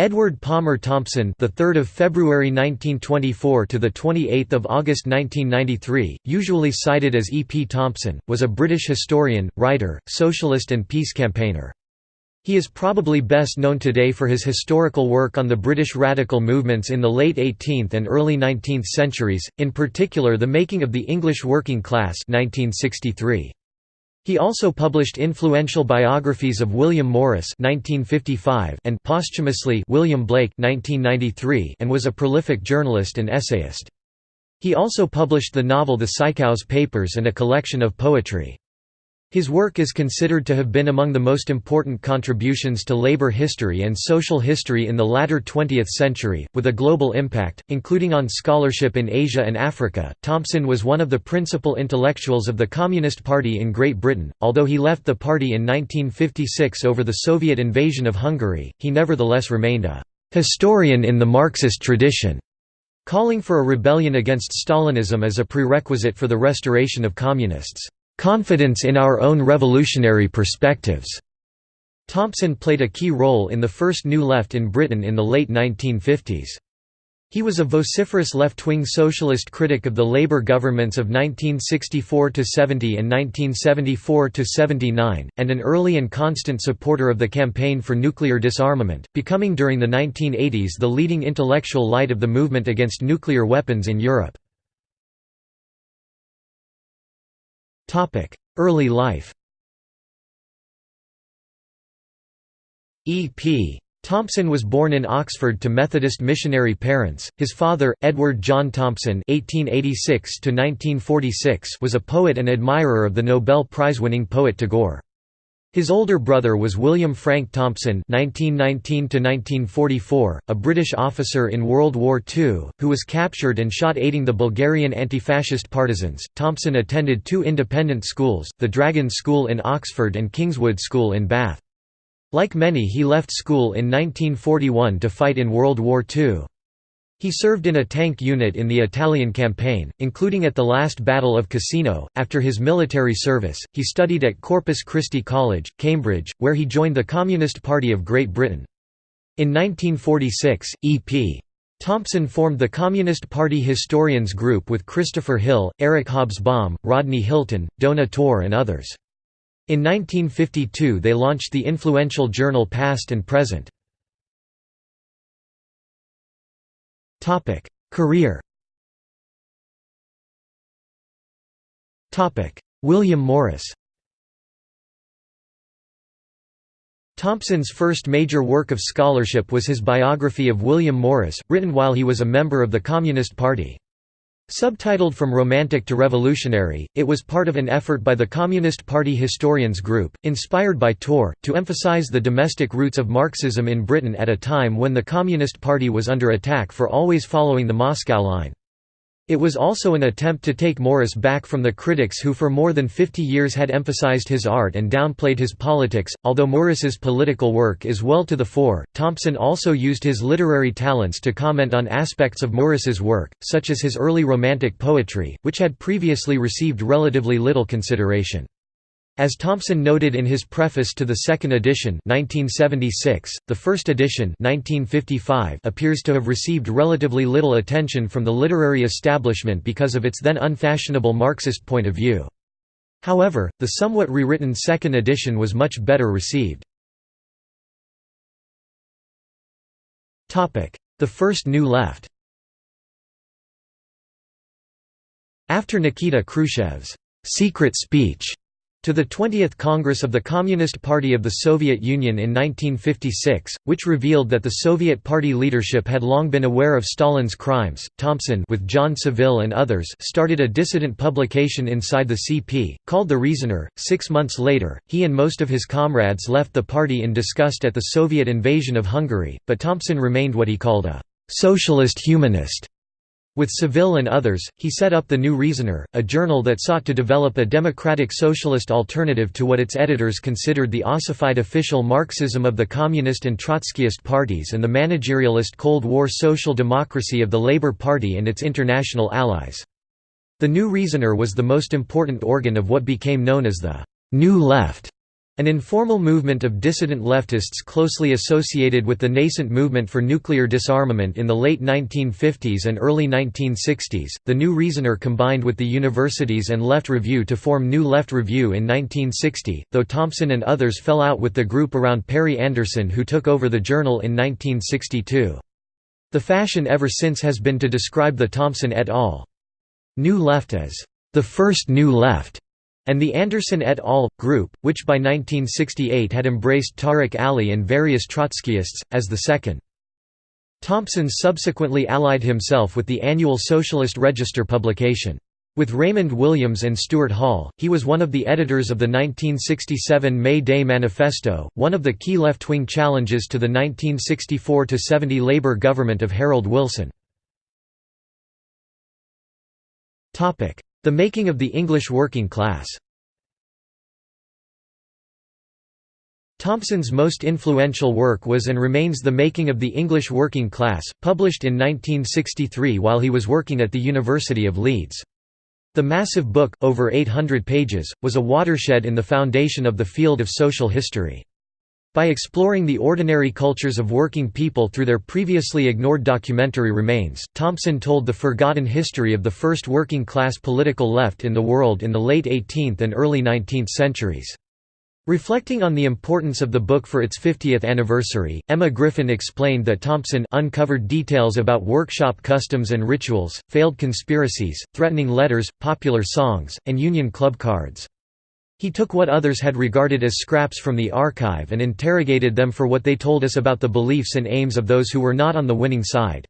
Edward Palmer Thompson, the 3rd of February 1924 to the 28th of August 1993, usually cited as E. P. Thompson, was a British historian, writer, socialist and peace campaigner. He is probably best known today for his historical work on the British radical movements in the late 18th and early 19th centuries, in particular the making of the English working class 1963. He also published influential biographies of William Morris (1955) and posthumously William Blake (1993) and was a prolific journalist and essayist. He also published the novel The Sycamores Papers and a collection of poetry. His work is considered to have been among the most important contributions to labor history and social history in the latter 20th century, with a global impact, including on scholarship in Asia and Africa. Thompson was one of the principal intellectuals of the Communist Party in Great Britain. Although he left the party in 1956 over the Soviet invasion of Hungary, he nevertheless remained a historian in the Marxist tradition, calling for a rebellion against Stalinism as a prerequisite for the restoration of communists confidence in our own revolutionary perspectives. Thompson played a key role in the first New Left in Britain in the late 1950s. He was a vociferous left-wing socialist critic of the Labour governments of 1964–70 and 1974–79, and an early and constant supporter of the campaign for nuclear disarmament, becoming during the 1980s the leading intellectual light of the movement against nuclear weapons in Europe. Early life E. P. Thompson was born in Oxford to Methodist missionary parents. His father, Edward John Thompson (1886–1946), was a poet and admirer of the Nobel Prize-winning poet Tagore. His older brother was William Frank Thompson (1919–1944), a British officer in World War II, who was captured and shot aiding the Bulgarian anti-fascist partisans. Thompson attended two independent schools, the Dragon School in Oxford and Kingswood School in Bath. Like many, he left school in 1941 to fight in World War II. He served in a tank unit in the Italian campaign, including at the last Battle of Cassino. After his military service, he studied at Corpus Christi College, Cambridge, where he joined the Communist Party of Great Britain. In 1946, E.P. Thompson formed the Communist Party Historians Group with Christopher Hill, Eric Hobsbawm, Rodney Hilton, Dona Torr and others. In 1952 they launched the influential journal Past and Present. Topic: Career. Topic: William Morris. Thompson's first major work of scholarship was his biography of William Morris, written while he was a member of the Communist Party. Subtitled From Romantic to Revolutionary, it was part of an effort by the Communist Party Historians Group, inspired by Torr, to emphasize the domestic roots of Marxism in Britain at a time when the Communist Party was under attack for always following the Moscow line. It was also an attempt to take Morris back from the critics who for more than 50 years had emphasized his art and downplayed his politics. Although Morris's political work is well to the fore, Thompson also used his literary talents to comment on aspects of Morris's work, such as his early romantic poetry, which had previously received relatively little consideration. As Thompson noted in his preface to the second edition 1976, the first edition 1955 appears to have received relatively little attention from the literary establishment because of its then unfashionable Marxist point of view. However, the somewhat rewritten second edition was much better received. The First New Left After Nikita Khrushchev's «secret speech» To the 20th Congress of the Communist Party of the Soviet Union in 1956, which revealed that the Soviet Party leadership had long been aware of Stalin's crimes, Thompson with John Saville and others started a dissident publication inside the CP, called The Reasoner. Six months later, he and most of his comrades left the party in disgust at the Soviet invasion of Hungary, but Thompson remained what he called a «socialist humanist» With Saville and others, he set up the New Reasoner, a journal that sought to develop a democratic socialist alternative to what its editors considered the ossified official Marxism of the Communist and Trotskyist parties and the managerialist Cold War social democracy of the Labour Party and its international allies. The New Reasoner was the most important organ of what became known as the «New Left» An informal movement of dissident leftists closely associated with the nascent movement for nuclear disarmament in the late 1950s and early 1960s, the New Reasoner combined with the universities and Left Review to form New Left Review in 1960, though Thompson and others fell out with the group around Perry Anderson who took over the journal in 1962. The fashion ever since has been to describe the Thompson et al. New Left as the first New Left and the Anderson et al. group, which by 1968 had embraced Tariq Ali and various Trotskyists, as the second. Thompson subsequently allied himself with the annual Socialist Register publication. With Raymond Williams and Stuart Hall, he was one of the editors of the 1967 May Day Manifesto, one of the key left-wing challenges to the 1964–70 Labour government of Harold Wilson. The making of the English working class Thompson's most influential work was and remains The Making of the English Working Class, published in 1963 while he was working at the University of Leeds. The massive book, over 800 pages, was a watershed in the foundation of the field of social history. By exploring the ordinary cultures of working people through their previously ignored documentary remains, Thompson told the forgotten history of the first working-class political left in the world in the late 18th and early 19th centuries. Reflecting on the importance of the book for its 50th anniversary, Emma Griffin explained that Thompson uncovered details about workshop customs and rituals, failed conspiracies, threatening letters, popular songs, and Union Club cards. He took what others had regarded as scraps from the archive and interrogated them for what they told us about the beliefs and aims of those who were not on the winning side.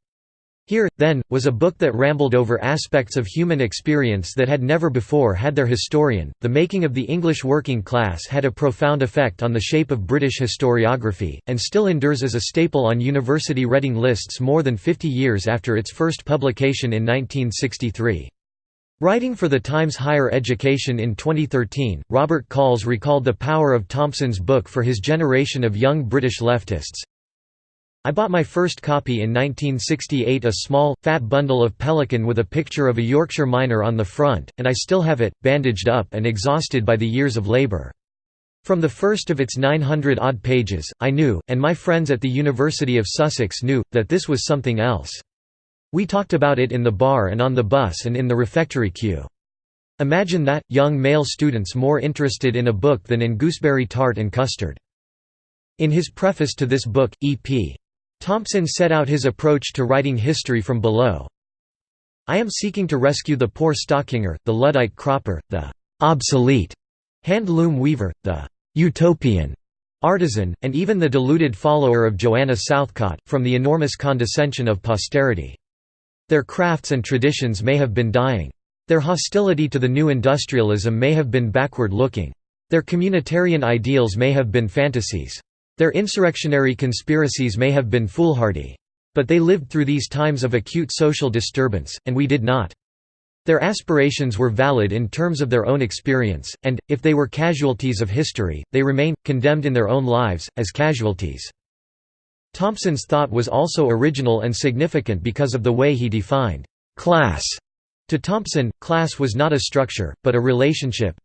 Here, then, was a book that rambled over aspects of human experience that had never before had their historian. The making of the English working class had a profound effect on the shape of British historiography, and still endures as a staple on university reading lists more than 50 years after its first publication in 1963. Writing for the Times Higher Education in 2013, Robert Colls recalled the power of Thompson's book for his generation of young British leftists. I bought my first copy in 1968 a small, fat bundle of Pelican with a picture of a Yorkshire miner on the front, and I still have it, bandaged up and exhausted by the years of labour. From the first of its 900-odd pages, I knew, and my friends at the University of Sussex knew, that this was something else. We talked about it in the bar and on the bus and in the refectory queue. Imagine that, young male students more interested in a book than in gooseberry tart and custard. In his preface to this book, E.P. Thompson set out his approach to writing history from below. I am seeking to rescue the poor stockinger, the Luddite cropper, the obsolete hand-loom weaver, the utopian artisan, and even the deluded follower of Joanna Southcott, from the enormous condescension of posterity. Their crafts and traditions may have been dying. Their hostility to the new industrialism may have been backward-looking. Their communitarian ideals may have been fantasies. Their insurrectionary conspiracies may have been foolhardy. But they lived through these times of acute social disturbance, and we did not. Their aspirations were valid in terms of their own experience, and, if they were casualties of history, they remain, condemned in their own lives, as casualties. Thompson's thought was also original and significant because of the way he defined «class». To Thompson, class was not a structure, but a relationship.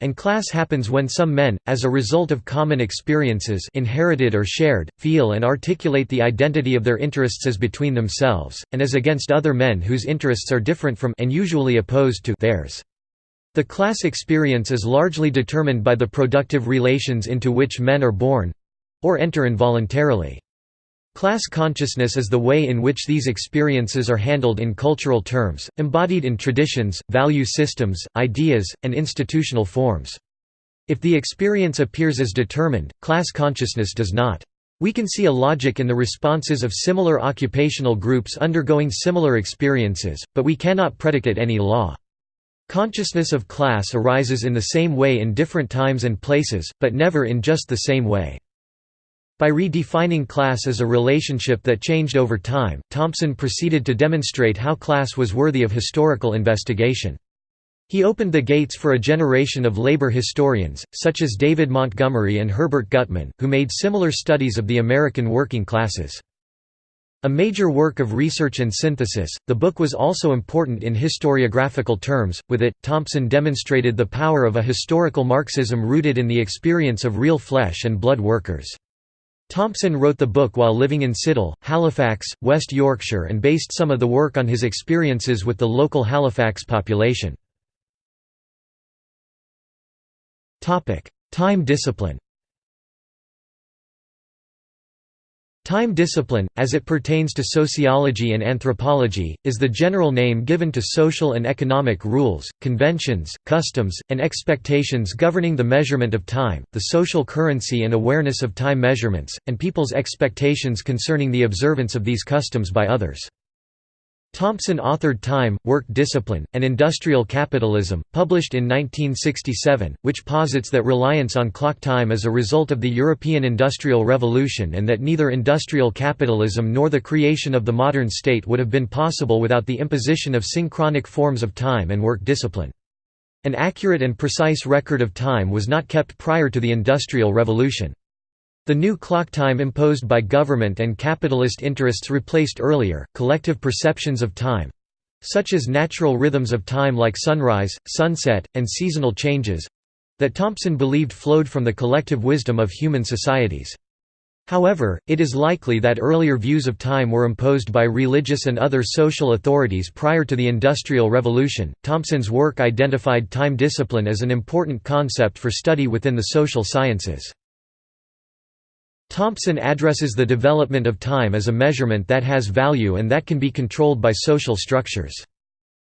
And class happens when some men, as a result of common experiences inherited or shared, feel and articulate the identity of their interests as between themselves, and as against other men whose interests are different from and usually opposed to theirs. The class experience is largely determined by the productive relations into which men are born, or enter involuntarily. Class consciousness is the way in which these experiences are handled in cultural terms, embodied in traditions, value systems, ideas, and institutional forms. If the experience appears as determined, class consciousness does not. We can see a logic in the responses of similar occupational groups undergoing similar experiences, but we cannot predicate any law. Consciousness of class arises in the same way in different times and places, but never in just the same way. By redefining class as a relationship that changed over time, Thompson proceeded to demonstrate how class was worthy of historical investigation. He opened the gates for a generation of labor historians, such as David Montgomery and Herbert Gutman, who made similar studies of the American working classes. A major work of research and synthesis, the book was also important in historiographical terms. With it, Thompson demonstrated the power of a historical Marxism rooted in the experience of real flesh and blood workers. Thompson wrote the book while living in Siddal, Halifax, West Yorkshire and based some of the work on his experiences with the local Halifax population. Time discipline Time discipline, as it pertains to sociology and anthropology, is the general name given to social and economic rules, conventions, customs, and expectations governing the measurement of time, the social currency and awareness of time measurements, and people's expectations concerning the observance of these customs by others. Thompson authored Time, Work Discipline, and Industrial Capitalism, published in 1967, which posits that reliance on clock time is a result of the European Industrial Revolution and that neither industrial capitalism nor the creation of the modern state would have been possible without the imposition of synchronic forms of time and work discipline. An accurate and precise record of time was not kept prior to the Industrial Revolution. The new clock time imposed by government and capitalist interests replaced earlier, collective perceptions of time—such as natural rhythms of time like sunrise, sunset, and seasonal changes—that Thompson believed flowed from the collective wisdom of human societies. However, it is likely that earlier views of time were imposed by religious and other social authorities prior to the Industrial Revolution. Thompson's work identified time discipline as an important concept for study within the social sciences. Thompson addresses the development of time as a measurement that has value and that can be controlled by social structures.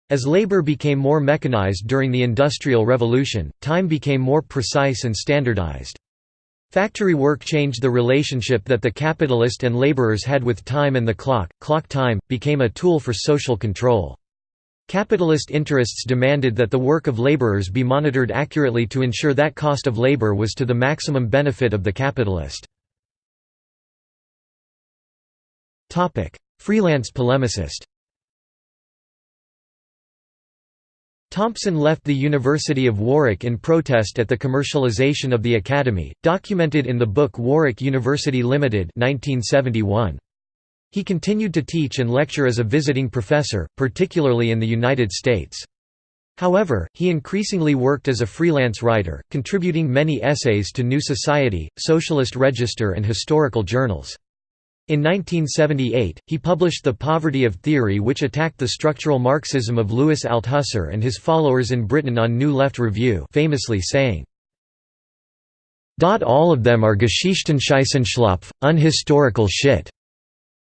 As labor became more mechanized during the Industrial Revolution, time became more precise and standardized. Factory work changed the relationship that the capitalist and laborers had with time and the clock. Clock time became a tool for social control. Capitalist interests demanded that the work of laborers be monitored accurately to ensure that cost of labor was to the maximum benefit of the capitalist. Freelance polemicist Thompson left the University of Warwick in protest at the commercialisation of the academy, documented in the book Warwick University Limited 1971. He continued to teach and lecture as a visiting professor, particularly in the United States. However, he increasingly worked as a freelance writer, contributing many essays to New Society, Socialist Register and historical journals. In 1978, he published The Poverty of Theory which attacked the structural Marxism of Louis Althusser and his followers in Britain on New Left Review famously saying, All of them are Geschichtenscheißenschlapf, unhistorical shit.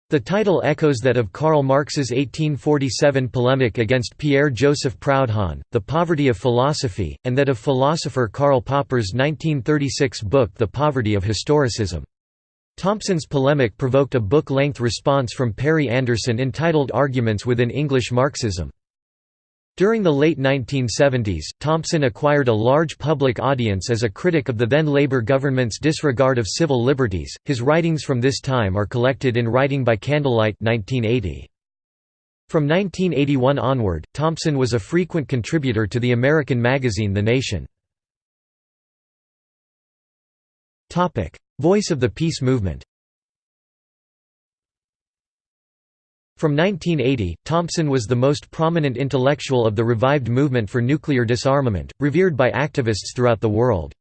The title echoes that of Karl Marx's 1847 polemic against Pierre-Joseph Proudhon, The Poverty of Philosophy, and that of philosopher Karl Popper's 1936 book The Poverty of Historicism. Thompson's polemic provoked a book-length response from Perry Anderson entitled Arguments within English Marxism. During the late 1970s, Thompson acquired a large public audience as a critic of the then Labour government's disregard of civil liberties. His writings from this time are collected in Writing by Candlelight 1980. From 1981 onward, Thompson was a frequent contributor to the American magazine The Nation. Voice of the Peace Movement From 1980, Thompson was the most prominent intellectual of the revived movement for nuclear disarmament, revered by activists throughout the world.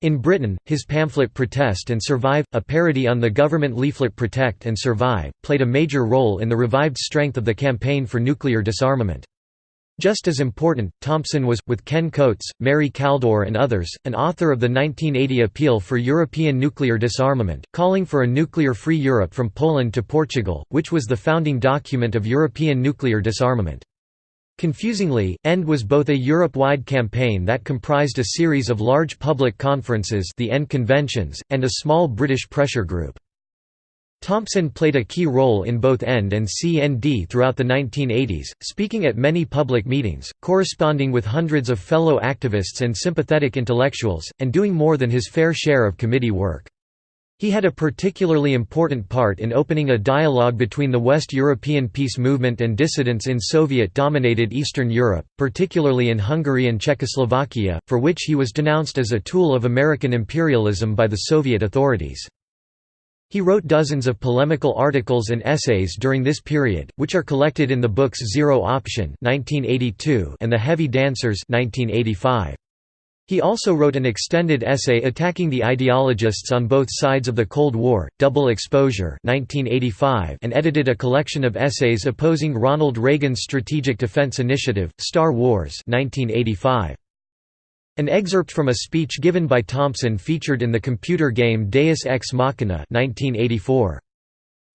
In Britain, his pamphlet Protest and Survive, a parody on the government leaflet Protect and Survive, played a major role in the revived strength of the campaign for nuclear disarmament. Just as important, Thompson was, with Ken Coates, Mary Kaldor and others, an author of the 1980 Appeal for European Nuclear Disarmament, calling for a nuclear-free Europe from Poland to Portugal, which was the founding document of European nuclear disarmament. Confusingly, END was both a Europe-wide campaign that comprised a series of large public conferences the END conventions, and a small British pressure group. Thompson played a key role in both END and CND throughout the 1980s, speaking at many public meetings, corresponding with hundreds of fellow activists and sympathetic intellectuals, and doing more than his fair share of committee work. He had a particularly important part in opening a dialogue between the West European peace movement and dissidents in Soviet-dominated Eastern Europe, particularly in Hungary and Czechoslovakia, for which he was denounced as a tool of American imperialism by the Soviet authorities. He wrote dozens of polemical articles and essays during this period, which are collected in the books Zero Option and The Heavy Dancers 1985. He also wrote an extended essay attacking the ideologists on both sides of the Cold War, Double Exposure 1985, and edited a collection of essays opposing Ronald Reagan's Strategic Defense Initiative, Star Wars 1985. An excerpt from a speech given by Thompson featured in the computer game Deus Ex Machina 1984.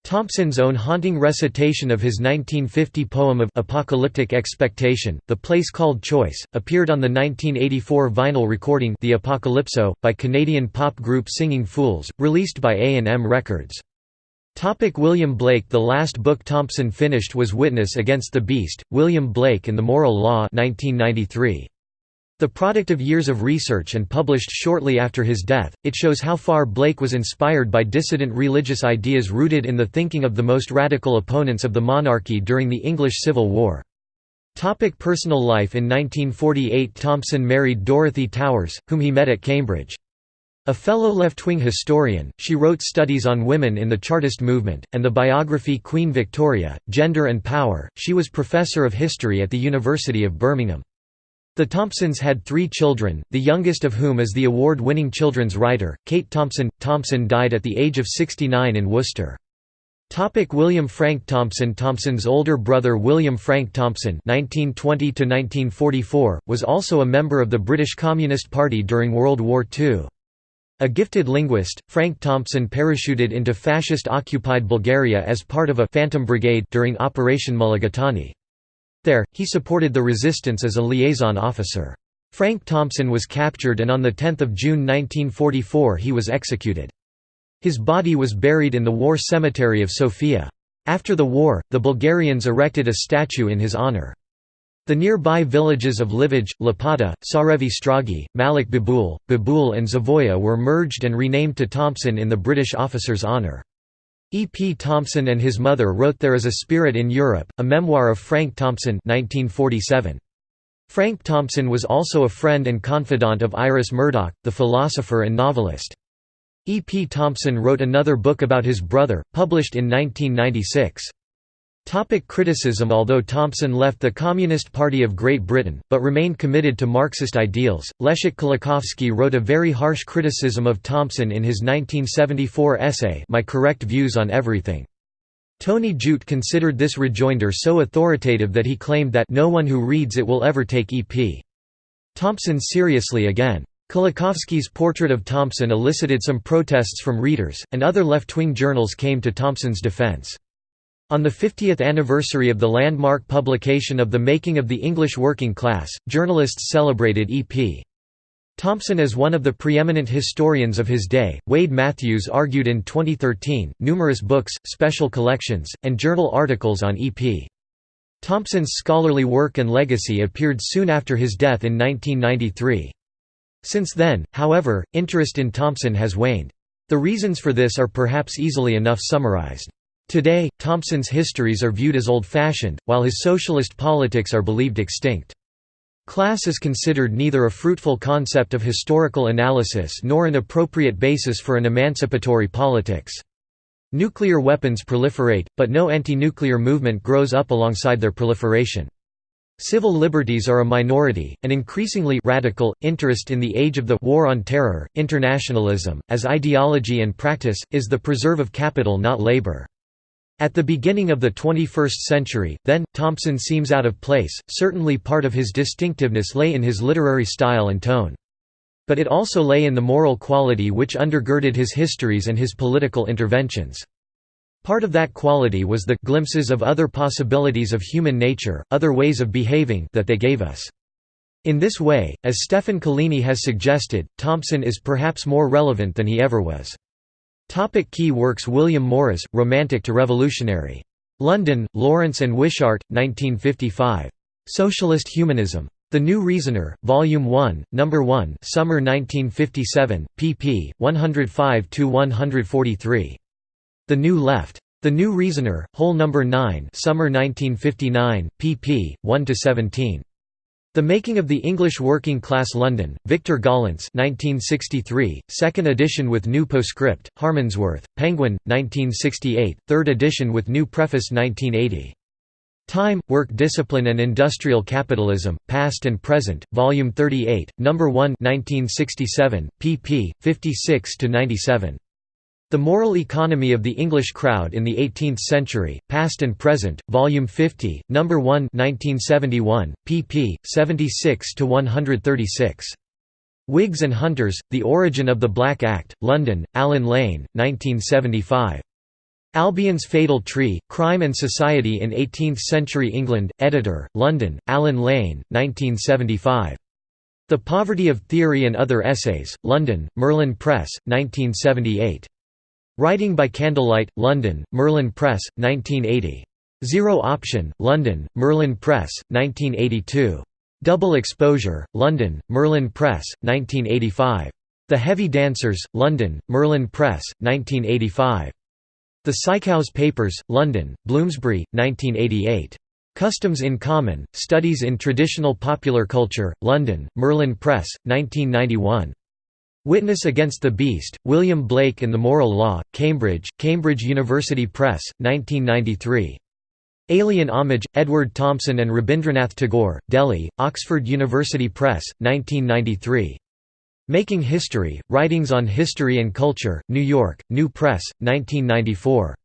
Thompson's own haunting recitation of his 1950 poem of apocalyptic expectation, The Place Called Choice, appeared on the 1984 vinyl recording The Apocalypso, by Canadian pop group Singing Fools, released by A&M Records. Topic William Blake The last book Thompson finished was Witness Against the Beast, William Blake and the Moral Law 1993. The product of years of research and published shortly after his death, it shows how far Blake was inspired by dissident religious ideas rooted in the thinking of the most radical opponents of the monarchy during the English Civil War. Topic personal life In 1948 Thompson married Dorothy Towers, whom he met at Cambridge. A fellow left-wing historian, she wrote studies on women in the Chartist movement, and the biography Queen Victoria, Gender and Power. She was professor of history at the University of Birmingham. The Thompsons had three children, the youngest of whom is the award-winning children's writer, Kate Thompson. Thompson died at the age of 69 in Worcester. Topic William Frank Thompson Thompson's older brother William Frank Thompson (1920–1944) was also a member of the British Communist Party during World War II. A gifted linguist, Frank Thompson parachuted into fascist-occupied Bulgaria as part of a «Phantom Brigade» during Operation Mulligatawny. There, he supported the resistance as a liaison officer. Frank Thompson was captured and on 10 June 1944 he was executed. His body was buried in the war cemetery of Sofia. After the war, the Bulgarians erected a statue in his honour. The nearby villages of Livij, Lapata, Sarevi Stragi, Malik Babul, Babul and Zavoya were merged and renamed to Thompson in the British officer's honour. E. P. Thompson and his mother wrote There is a Spirit in Europe, a memoir of Frank Thompson 1947. Frank Thompson was also a friend and confidant of Iris Murdoch, the philosopher and novelist. E. P. Thompson wrote another book about his brother, published in 1996. Topic criticism Although Thompson left the Communist Party of Great Britain, but remained committed to Marxist ideals, Leszek Kolakowski wrote a very harsh criticism of Thompson in his 1974 essay My Correct Views on Everything. Tony Judt considered this rejoinder so authoritative that he claimed that no one who reads it will ever take E.P. Thompson seriously again. Kolakowski's portrait of Thompson elicited some protests from readers, and other left-wing journals came to Thompson's defense. On the 50th anniversary of the landmark publication of The Making of the English Working Class, journalists celebrated E.P. Thompson as one of the preeminent historians of his day. Wade Matthews argued in 2013, numerous books, special collections, and journal articles on E.P. Thompson's scholarly work and legacy appeared soon after his death in 1993. Since then, however, interest in Thompson has waned. The reasons for this are perhaps easily enough summarized. Today, Thompson's histories are viewed as old-fashioned, while his socialist politics are believed extinct. Class is considered neither a fruitful concept of historical analysis nor an appropriate basis for an emancipatory politics. Nuclear weapons proliferate, but no anti-nuclear movement grows up alongside their proliferation. Civil liberties are a minority, and increasingly radical, interest in the age of the «war on terror», internationalism, as ideology and practice, is the preserve of capital not labor. At the beginning of the 21st century, then, Thompson seems out of place, certainly part of his distinctiveness lay in his literary style and tone. But it also lay in the moral quality which undergirded his histories and his political interventions. Part of that quality was the glimpses of other possibilities of human nature, other ways of behaving that they gave us. In this way, as Stefan Collini has suggested, Thompson is perhaps more relevant than he ever was. Topic key works William Morris, Romantic to Revolutionary. London, Lawrence and Wishart, 1955. Socialist Humanism. The New Reasoner, Volume 1, No. 1 Summer 1957, pp. 105–143. The New Left. The New Reasoner, Whole No. 9 Summer 1959, pp. 1–17. The Making of the English Working Class London, Victor Gollancz 1963, second edition with new postscript, Harmondsworth, Penguin, 1968, third edition with new preface 1980. Time, Work Discipline and Industrial Capitalism, Past and Present, Volume 38, No. 1 1967, pp. 56–97. The Moral Economy of the English Crowd in the Eighteenth Century, Past and Present, Volume 50, No. 1 1971, pp. 76–136. Whigs and Hunters, The Origin of the Black Act, London, Allen Lane, 1975. Albion's Fatal Tree, Crime and Society in Eighteenth-Century England, editor, London, Allen Lane, 1975. The Poverty of Theory and Other Essays, London, Merlin Press, 1978. Writing by Candlelight, London, Merlin Press, 1980. Zero Option, London, Merlin Press, 1982. Double Exposure, London, Merlin Press, 1985. The Heavy Dancers, London, Merlin Press, 1985. The Sycamores Papers, London, Bloomsbury, 1988. Customs in Common, Studies in Traditional Popular Culture, London, Merlin Press, 1991. Witness Against the Beast, William Blake and the Moral Law, Cambridge, Cambridge University Press, 1993. Alien Homage, Edward Thompson and Rabindranath Tagore, Delhi, Oxford University Press, 1993. Making History, Writings on History and Culture, New York, New Press, 1994.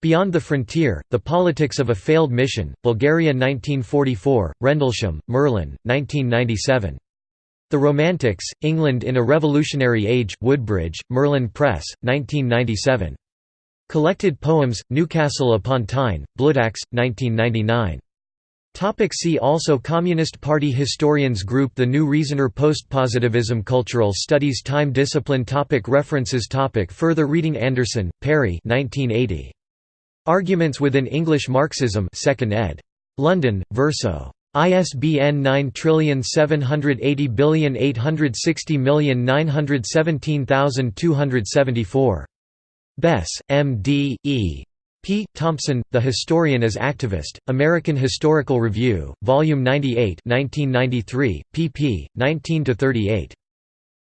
Beyond the Frontier, The Politics of a Failed Mission, Bulgaria 1944, Rendlesham, Merlin, 1997. The Romantics, England in a Revolutionary Age, Woodbridge, Merlin Press, 1997. Collected Poems, Newcastle upon Tyne, Bloodaxe, 1999. Topic see also Communist Party Historians Group The New Reasoner Postpositivism Cultural Studies Time Discipline topic References topic Further reading Anderson, Perry 1980. Arguments within English Marxism 2nd ed. London, Verso. ISBN 9780860917274. Bess, M. D. E. P. Thompson, The Historian as Activist, American Historical Review, Volume 98 1993, pp. 19–38.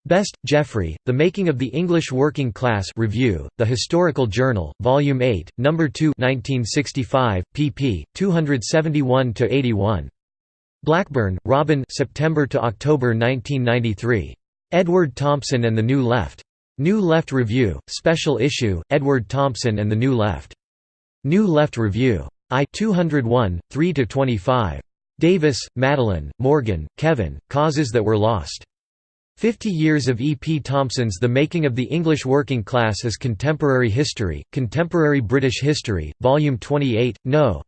Best, Geoffrey, The Making of the English Working Class Review, The Historical Journal, Volume 8, No. 2 1965, pp. 271–81. Blackburn, Robin September to October 1993. Edward Thompson and the New Left. New Left Review, Special Issue, Edward Thompson and the New Left. New Left Review. I 201, 3–25. Davis, Madeline, Morgan, Kevin, Causes That Were Lost. Fifty Years of E. P. Thompson's The Making of the English Working Class as Contemporary History, Contemporary British History, Volume 28, No.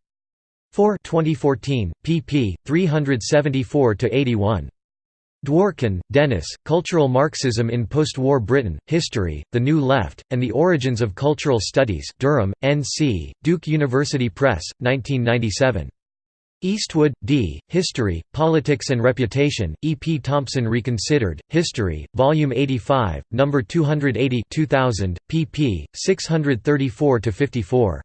4 2014, pp. 374–81. Dworkin, Dennis, Cultural Marxism in Post-War Britain, History, The New Left, and the Origins of Cultural Studies Durham, N.C., Duke University Press, 1997. Eastwood, D., History, Politics and Reputation, E. P. Thompson Reconsidered, History, Volume 85, No. 280 2000, pp. 634–54.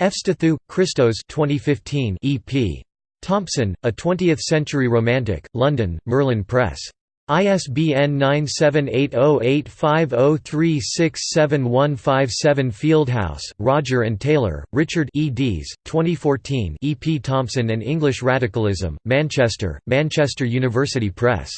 Efstathiou, Christos 2015 EP. Thompson, A Twentieth-Century Romantic, London, Merlin Press. ISBN 978-0850367157 Fieldhouse, Roger and Taylor, Richard eds. 2014 E. P. Thompson and English Radicalism, Manchester, Manchester University Press.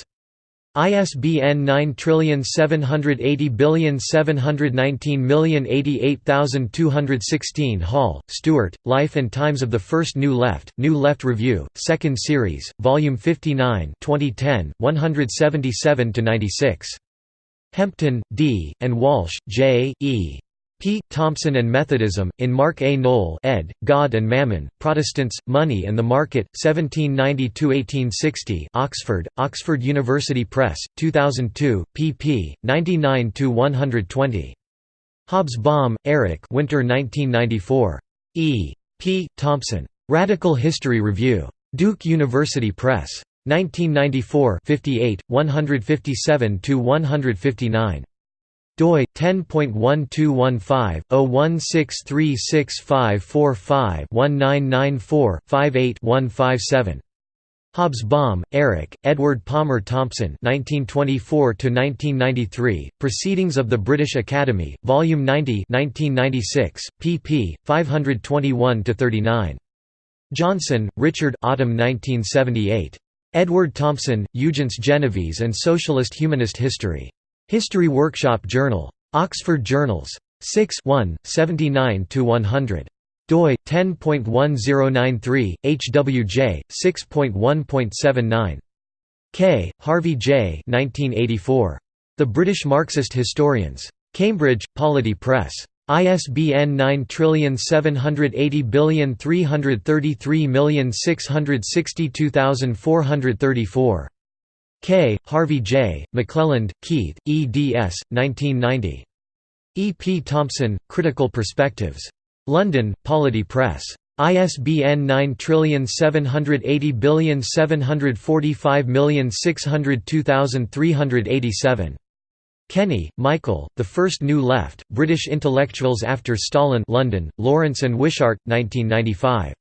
ISBN 9780719088216 Hall, Stuart, Life and Times of the First New Left, New Left Review, 2nd Series, Volume 59 2010, 177–96. Hempton, D., and Walsh, J. E. P. Thompson and Methodism, in Mark A. Noll ed., God and Mammon, Protestants, Money and the Market, 1790–1860 Oxford, Oxford University Press, 2002, pp. 99–120. Hobsbawm, Eric Winter 1994. E. P. Thompson. Radical History Review. Duke University Press. 1994 58, 157–159 doi 10.1215/016365545-1994-58-157 Hobsbawm, Eric, Edward Palmer Thompson 1924–1993, Proceedings of the British Academy, Volume 90 1996, pp. 521–39. Johnson, Richard Autumn 1978. Edward Thompson, Eugens Genovese and Socialist Humanist History. History Workshop Journal. Oxford Journals. 6 79–100 doi 10.1093 HWJ 6.1.79 Kaye Harvey J. 1984 The British Marxist Historians. Cambridge Polity Press. ISBN 9780333662434 Kaye Harvey J McClelland Keith eds 1990 E P Thompson Critical Perspectives London, Polity Press. ISBN 9780745602387. Kenny, Michael, The First New Left, British Intellectuals After Stalin London, Lawrence and Wishart, 1995.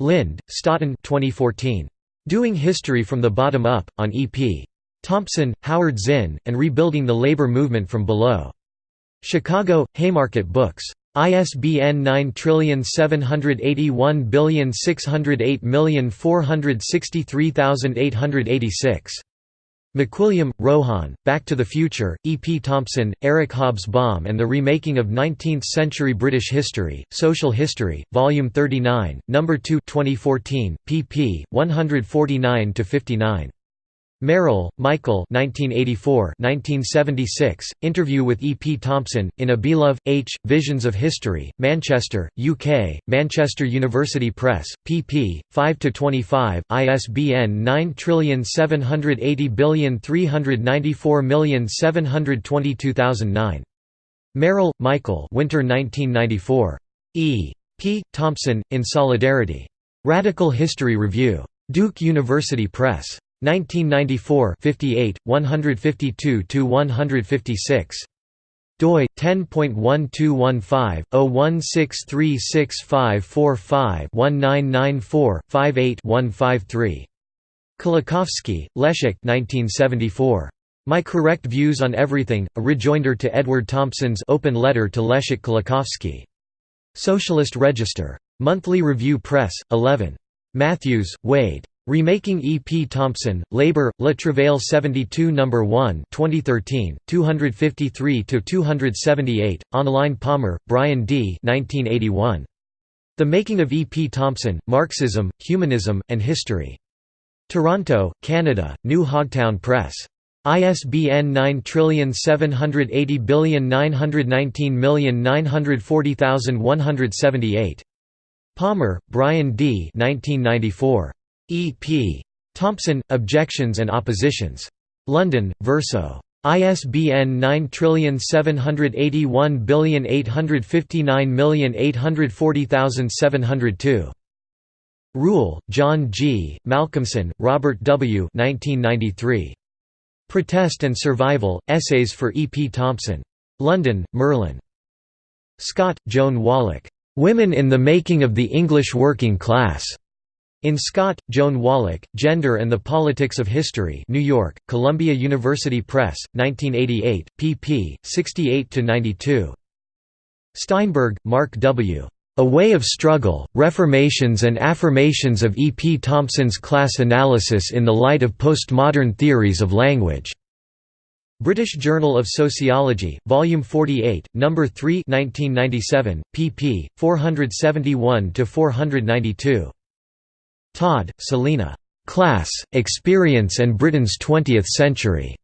Lynd, Staughton 2014. Doing History from the Bottom Up, on E.P. Thompson, Howard Zinn, and Rebuilding the Labour Movement from Below. Chicago, Haymarket Books. ISBN 9781608463886. McWilliam, Rohan, Back to the Future, E. P. Thompson, Eric Hobsbawm and the Remaking of Nineteenth-Century British History, Social History, Volume 39, No. 2 2014, pp. 149–59. Merrill, Michael 1984 1976, Interview with E. P. Thompson, in Abelove, H., Visions of History, Manchester, UK, Manchester University Press, pp. 5–25, ISBN 9780394722009. Merrill, Michael Winter 1994. E. P. Thompson, In Solidarity. Radical History Review. Duke University Press. 1994 58, 152–156. doi 10.1215/016365545-1994-58-153. Kolakowski, Leszek 1974. My Correct Views on Everything, a rejoinder to Edward Thompson's open letter to Leszek Kolakowski. Socialist Register. Monthly Review Press, 11. Matthews, Wade. Remaking E. P. Thompson, Labour, Le Travail 72 No. 1 2013, 253–278, online Palmer, Brian D. 1981. The Making of E. P. Thompson, Marxism, Humanism, and History. Toronto, Canada, New Hogtown Press. ISBN 9780919940178. Palmer, Brian D. 1994. E. P. Thompson, Objections and Oppositions. London, Verso. ISBN 9781859840702. Rule, John G., Malcolmson, Robert W. 1993. Protest and Survival, Essays for E. P. Thompson. London, Merlin. Scott, Joan Wallach. Women in the Making of the English Working Class. In Scott, Joan Wallach, Gender and the Politics of History New York, Columbia University Press, 1988, pp. 68–92. Steinberg, Mark W. A Way of Struggle, Reformations and Affirmations of E. P. Thompson's Class Analysis in the Light of Postmodern Theories of Language. British Journal of Sociology, Volume 48, No. 3 1997, pp. 471–492. Todd, Selina. Class, Experience and Britain's Twentieth Century.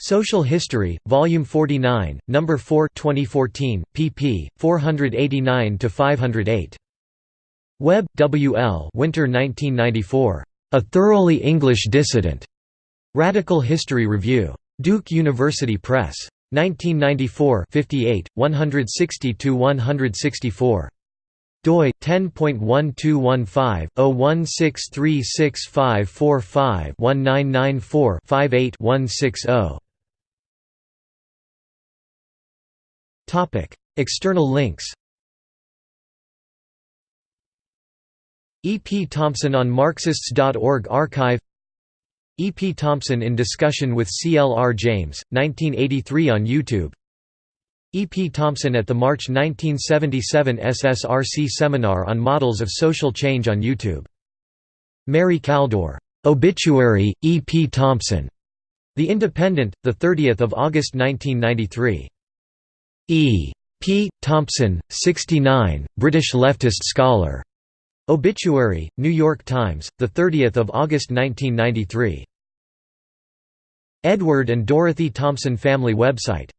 Social History, Volume 49, No. 4 2014, pp. 489–508. Webb, W. L. Winter 1994. A Thoroughly English Dissident. Radical History Review. Duke University Press. 1994 58, 160–164 doi 10.1215/016365545-1994-58-160. Topic: External links. E. P. Thompson on Marxists.org archive E. P. Thompson in discussion with C. L. R. James, 1983 on YouTube E. P. Thompson at the March 1977 SSRC seminar on models of social change on YouTube. Mary Kaldor. "'Obituary, E. P. Thompson' The Independent, 30 August 1993. E. P. Thompson, 69, British leftist scholar. Obituary, New York Times, 30 August 1993. Edward and Dorothy Thompson family website